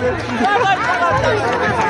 かった。